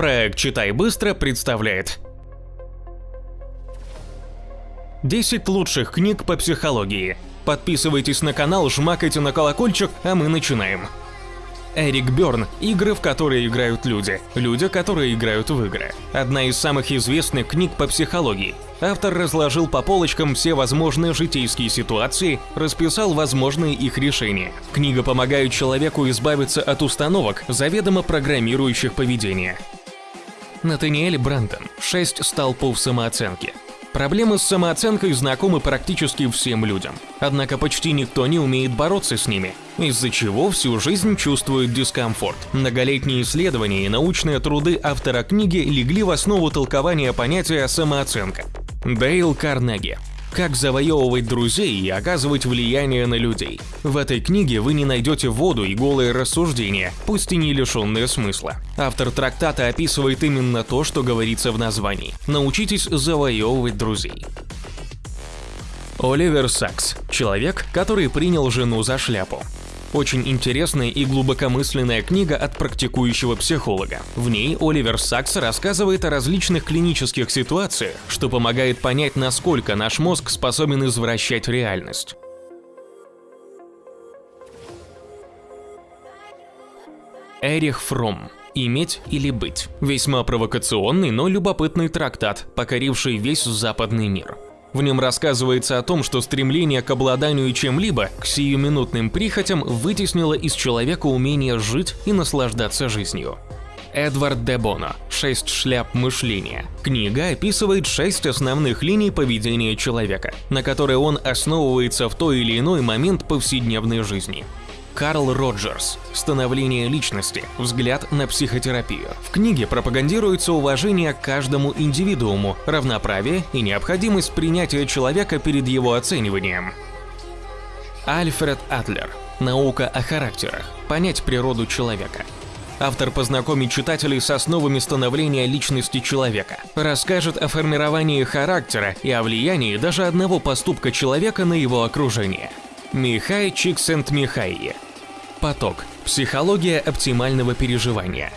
Проект «Читай быстро» представляет 10 лучших книг по психологии. Подписывайтесь на канал, жмакайте на колокольчик, а мы начинаем. Эрик Бёрн – игры, в которые играют люди. Люди, которые играют в игры. Одна из самых известных книг по психологии. Автор разложил по полочкам все возможные житейские ситуации, расписал возможные их решения. Книга помогает человеку избавиться от установок, заведомо программирующих поведение. Натаниэль Брандон. Шесть столпов самооценки. Проблемы с самооценкой знакомы практически всем людям. Однако почти никто не умеет бороться с ними, из-за чего всю жизнь чувствует дискомфорт. Многолетние исследования и научные труды автора книги легли в основу толкования понятия самооценка. Дейл Карнеги как завоевывать друзей и оказывать влияние на людей. В этой книге вы не найдете воду и голые рассуждения, пусть и не лишенные смысла. Автор трактата описывает именно то, что говорится в названии. Научитесь завоевывать друзей. Оливер Сакс – человек, который принял жену за шляпу. Очень интересная и глубокомысленная книга от практикующего психолога. В ней Оливер Сакс рассказывает о различных клинических ситуациях, что помогает понять, насколько наш мозг способен извращать реальность. Эрих Фром «Иметь или быть» – весьма провокационный, но любопытный трактат, покоривший весь западный мир. В нем рассказывается о том, что стремление к обладанию чем-либо, к сиюминутным прихотям, вытеснило из человека умение жить и наслаждаться жизнью. Эдвард де Боно «Шесть шляп мышления». Книга описывает шесть основных линий поведения человека, на которые он основывается в той или иной момент повседневной жизни. Карл Роджерс «Становление личности. Взгляд на психотерапию». В книге пропагандируется уважение к каждому индивидууму, равноправие и необходимость принятия человека перед его оцениванием. Альфред Атлер «Наука о характерах. Понять природу человека». Автор познакомит читателей с основами становления личности человека, расскажет о формировании характера и о влиянии даже одного поступка человека на его окружение. Михай Чиксент-Михайи. Поток. Психология оптимального переживания.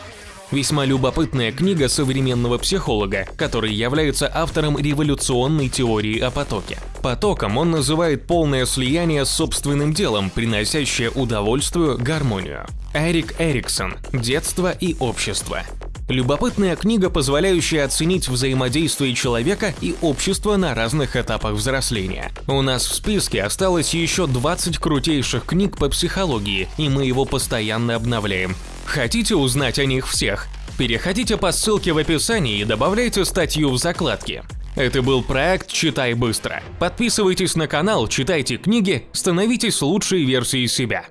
Весьма любопытная книга современного психолога, который является автором революционной теории о потоке. Потоком он называет полное слияние с собственным делом, приносящее удовольствие, гармонию. Эрик Эриксон. Детство и общество. Любопытная книга, позволяющая оценить взаимодействие человека и общества на разных этапах взросления. У нас в списке осталось еще 20 крутейших книг по психологии, и мы его постоянно обновляем. Хотите узнать о них всех? Переходите по ссылке в описании и добавляйте статью в закладке. Это был проект «Читай быстро». Подписывайтесь на канал, читайте книги, становитесь лучшей версией себя.